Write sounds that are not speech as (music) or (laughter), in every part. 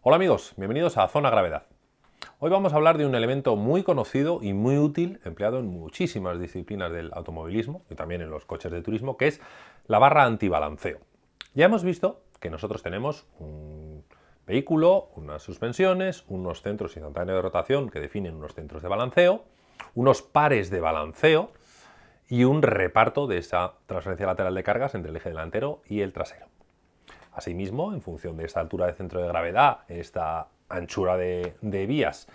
Hola amigos, bienvenidos a Zona Gravedad. Hoy vamos a hablar de un elemento muy conocido y muy útil, empleado en muchísimas disciplinas del automovilismo y también en los coches de turismo, que es la barra antibalanceo. Ya hemos visto que nosotros tenemos un vehículo, unas suspensiones, unos centros instantáneos de rotación que definen unos centros de balanceo, unos pares de balanceo y un reparto de esa transferencia lateral de cargas entre el eje delantero y el trasero. Asimismo, en función de esta altura de centro de gravedad, esta anchura de, vías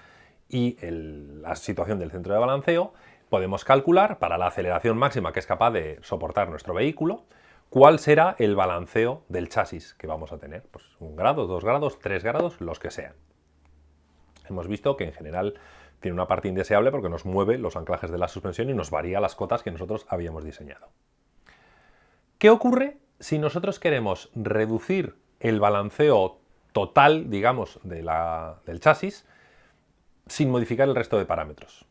y la situación del centro de balanceo, podemos calcular para la aceleración máxima que es capaz de soportar nuestro vehículo, cuál será el balanceo del chasis que vamos a tener. Pues un grado, dos grados, tres grados, los que sean. Hemos visto que en general tiene una parte indeseable porque nos mueve los anclajes de la suspensión y nos varía las cotas que nosotros habíamos diseñado. ¿Qué ocurre si nosotros queremos reducir el balanceo total, digamos, del chasis sin modificar el resto de parámetros.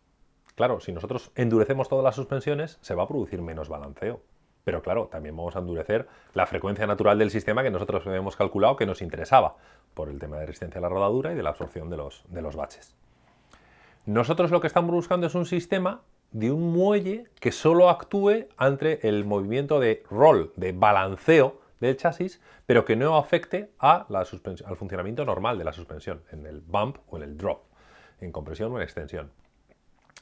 Claro, si nosotros endurecemos todas las suspensiones, se va a producir menos balanceo. Pero claro, también vamos a endurecer la frecuencia natural del sistema que nosotros habíamos calculado que nos interesaba, por el tema de resistencia a la rodadura y de la absorción de los, de los baches. Nosotros lo que estamos buscando es un sistema de un muelle que solo actúe ante el movimiento de roll, de balanceo del chasis, pero que no afecte al funcionamiento normal de la suspensión, en el bump o en el drop, en compresión o en extensión.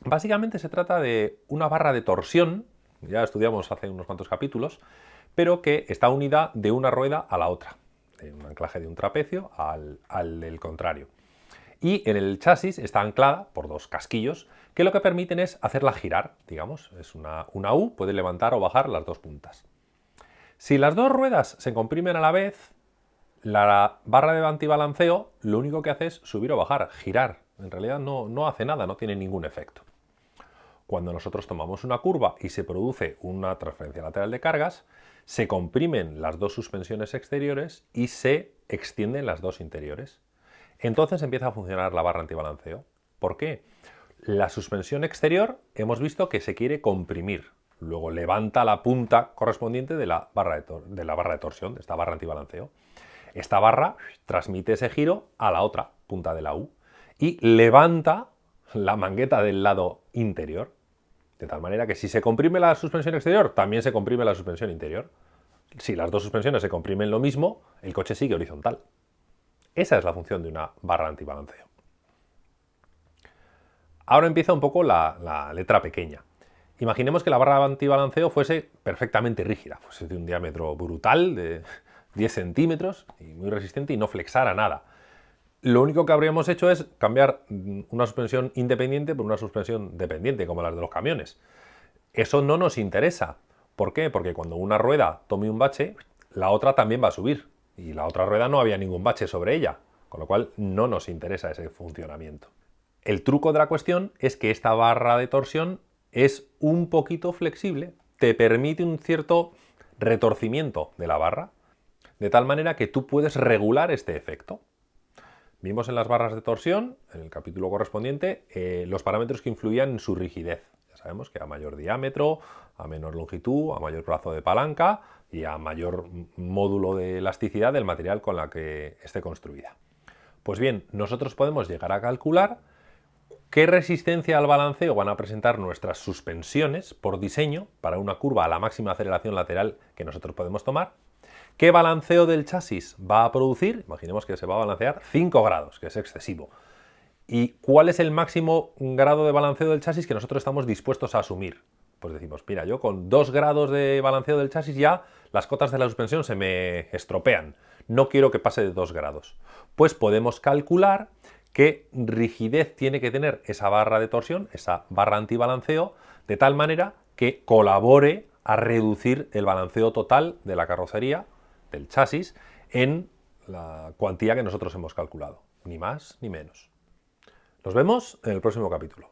Básicamente se trata de una barra de torsión, ya estudiamos hace unos cuantos capítulos, pero que está unida de una rueda a la otra, de un anclaje de un trapecio al, al del contrario y en el chasis está anclada por dos casquillos que lo que permiten es hacerla girar, digamos, es una, U, puede levantar o bajar las dos puntas. Si las dos ruedas se comprimen a la vez, la barra de antibalanceo lo único que hace es subir o bajar, girar. En realidad no, no hace nada, no tiene ningún efecto. Cuando nosotros tomamos una curva y se produce una transferencia lateral de cargas, se comprimen las dos suspensiones exteriores y se extienden las dos interiores. Entonces empieza a funcionar la barra antibalanceo. ¿Por qué? La suspensión exterior hemos visto que se quiere comprimir. Luego levanta la punta correspondiente de la barra de, de, la barra de torsión, de esta barra antibalanceo. Esta barra transmite ese giro a la otra punta de la U y levanta la mangueta del lado interior. De tal manera que si se comprime la suspensión exterior, también se comprime la suspensión interior. Si las dos suspensiones se comprimen lo mismo, el coche sigue horizontal. Esa es la función de una barra antibalanceo. Ahora empieza un poco la, letra pequeña. Imaginemos que la barra antibalanceo fuese perfectamente rígida, fuese de un diámetro brutal de (laughs) 10 centímetros y muy resistente y no flexara nada. Lo único que habríamos hecho es cambiar una suspensión independiente por una suspensión dependiente, como las de los camiones. Eso no nos interesa. ¿Por qué? Porque cuando una rueda tome un bache, la otra también va a subir y la otra rueda no había ningún bache sobre ella, con lo cual no nos interesa ese funcionamiento. El truco de la cuestión es que esta barra de torsión es un poquito flexible, te permite un cierto retorcimiento de la barra, de tal manera que tú puedes regular este efecto. Vimos en las barras de torsión, en el capítulo correspondiente, eh, los parámetros que influían en su rigidez. Ya sabemos que a mayor diámetro, a menor longitud, a mayor brazo de palanca, y a mayor módulo de elasticidad del material con la que esté construida. Pues bien, nosotros podemos llegar a calcular qué resistencia al balanceo van a presentar nuestras suspensiones por diseño para una curva a la máxima aceleración lateral que nosotros podemos tomar, qué balanceo del chasis va a producir, imaginemos que se va a balancear 5 grados, que es excesivo, y cuál es el máximo grado de balanceo del chasis que nosotros estamos dispuestos a asumir pues decimos, mira, yo con 2 grados de balanceo del chasis ya las cotas de la suspensión se me estropean. No quiero que pase de 2 grados. Pues podemos calcular qué rigidez tiene que tener esa barra de torsión, esa barra antibalanceo, de tal manera que colabore a reducir el balanceo total de la carrocería, del chasis, en la cuantía que nosotros hemos calculado. Ni más ni menos. Nos vemos en el próximo capítulo.